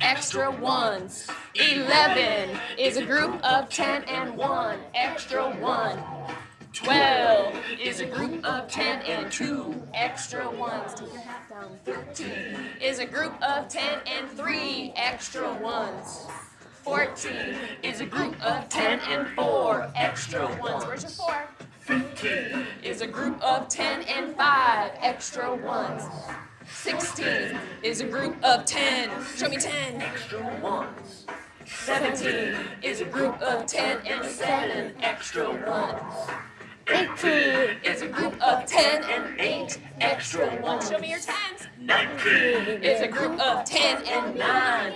extra ones. 11 is a group of 10 and 1, extra 1. 12 is a group of 10 and 2, extra ones. Take your hat down. 13 is a group of 10 and 3, extra ones. 14 is a group of 10 and 4, extra ones. Where's your 4? 15 is a group of 10 and 5, extra ones. 16 is a group of 10. Show me 10. Extra ones. 17 is a group of 10 and 7 extra ones. 18 is a group of 10 and 8 extra ones. Show me your 10s. 19 is a group of 10 and 9